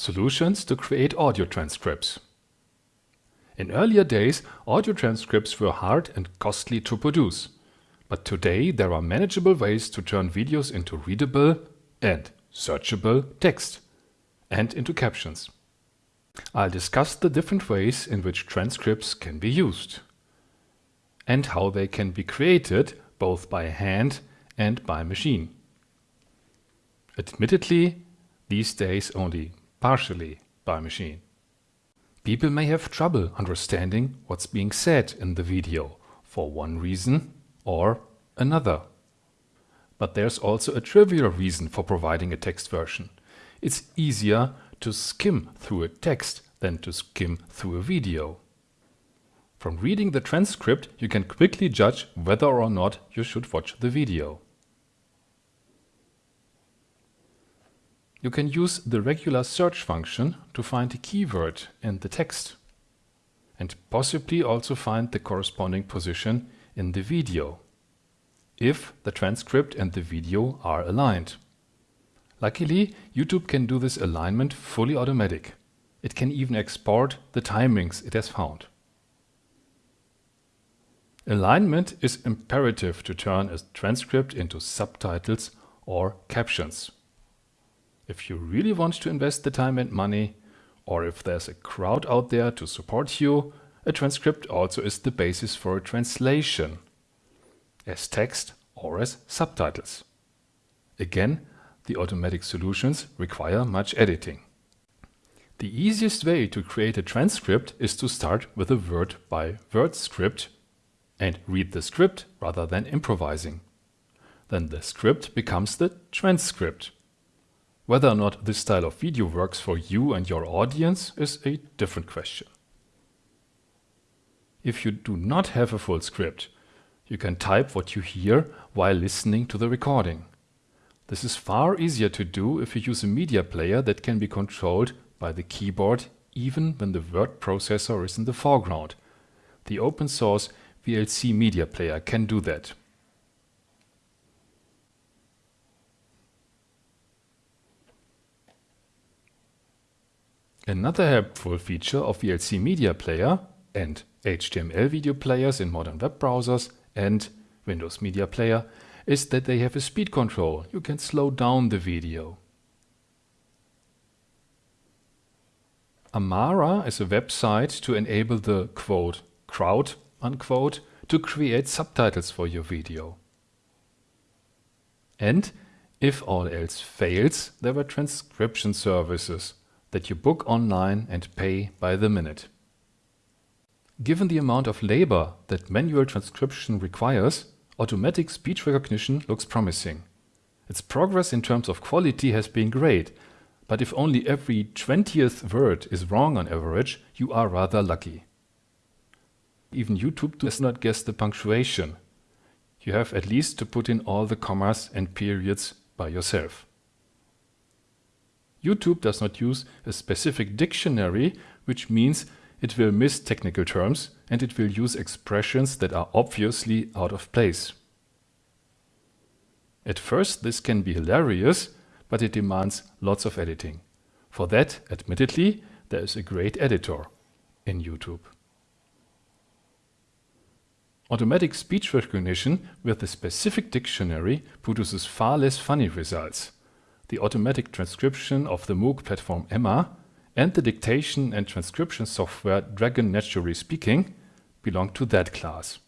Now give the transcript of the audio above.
Solutions to create audio transcripts. In earlier days, audio transcripts were hard and costly to produce. But today there are manageable ways to turn videos into readable and searchable text and into captions. I'll discuss the different ways in which transcripts can be used and how they can be created both by hand and by machine. Admittedly, these days only partially by machine. People may have trouble understanding what's being said in the video for one reason or another. But there's also a trivial reason for providing a text version. It's easier to skim through a text than to skim through a video. From reading the transcript, you can quickly judge whether or not you should watch the video. You can use the regular search function to find a keyword in the text and possibly also find the corresponding position in the video if the transcript and the video are aligned. Luckily, YouTube can do this alignment fully automatic. It can even export the timings it has found. Alignment is imperative to turn a transcript into subtitles or captions. If you really want to invest the time and money, or if there's a crowd out there to support you, a transcript also is the basis for a translation, as text or as subtitles. Again, the automatic solutions require much editing. The easiest way to create a transcript is to start with a word-by-word script and read the script rather than improvising. Then the script becomes the transcript. Whether or not this style of video works for you and your audience is a different question. If you do not have a full script, you can type what you hear while listening to the recording. This is far easier to do if you use a media player that can be controlled by the keyboard even when the word processor is in the foreground. The open source VLC media player can do that. Another helpful feature of VLC Media Player and HTML video players in modern web browsers and Windows Media Player is that they have a speed control. You can slow down the video. Amara is a website to enable the quote crowd unquote to create subtitles for your video. And if all else fails, there were transcription services that you book online and pay by the minute. Given the amount of labor that manual transcription requires, automatic speech recognition looks promising. Its progress in terms of quality has been great, but if only every 20th word is wrong on average, you are rather lucky. Even YouTube does not guess the punctuation. You have at least to put in all the commas and periods by yourself. YouTube does not use a specific dictionary, which means it will miss technical terms and it will use expressions that are obviously out of place. At first this can be hilarious, but it demands lots of editing. For that, admittedly, there is a great editor in YouTube. Automatic speech recognition with a specific dictionary produces far less funny results. The automatic transcription of the MOOC platform Emma and the dictation and transcription software Dragon Naturally Speaking belong to that class.